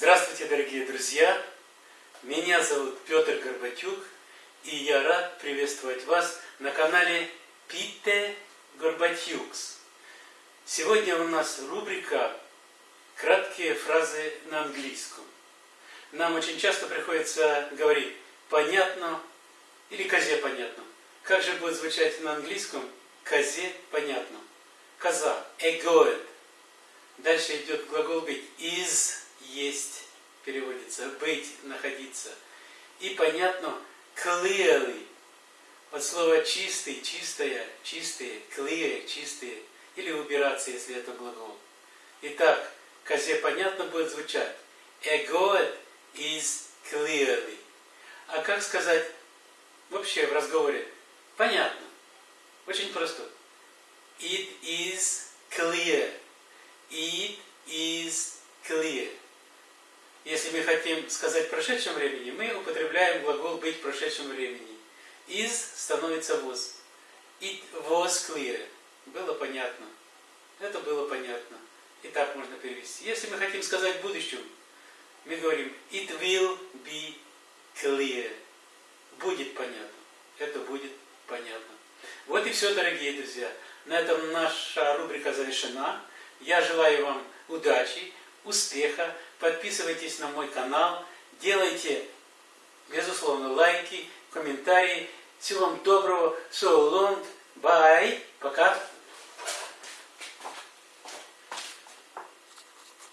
Здравствуйте, дорогие друзья! Меня зовут Петр Горбатюк, и я рад приветствовать вас на канале Пите Горбатюкс. Сегодня у нас рубрика «Краткие фразы на английском». Нам очень часто приходится говорить «понятно» или «козе понятно». Как же будет звучать на английском «козе понятно»? Коза – «эгоет». Дальше идет глагол быть есть переводится, быть, находиться. И понятно, clearly, от слова чистый, чистая, чистые, clear, чистые, или убираться, если это глагол. Итак, козе понятно будет звучать. A God is clearly. А как сказать вообще в разговоре? Понятно. Очень просто. It is clear. It is clear. Если мы хотим сказать в прошедшем времени, мы употребляем глагол быть в прошедшем времени. Is становится was. It was clear. Было понятно. Это было понятно. И так можно перевести. Если мы хотим сказать в будущем, мы говорим it will be clear. Будет понятно. Это будет понятно. Вот и все, дорогие друзья. На этом наша рубрика завершена. Я желаю вам удачи, успеха. Подписывайтесь на мой канал. Делайте, безусловно, лайки, комментарии. Всего вам доброго. So long. Bye. Пока.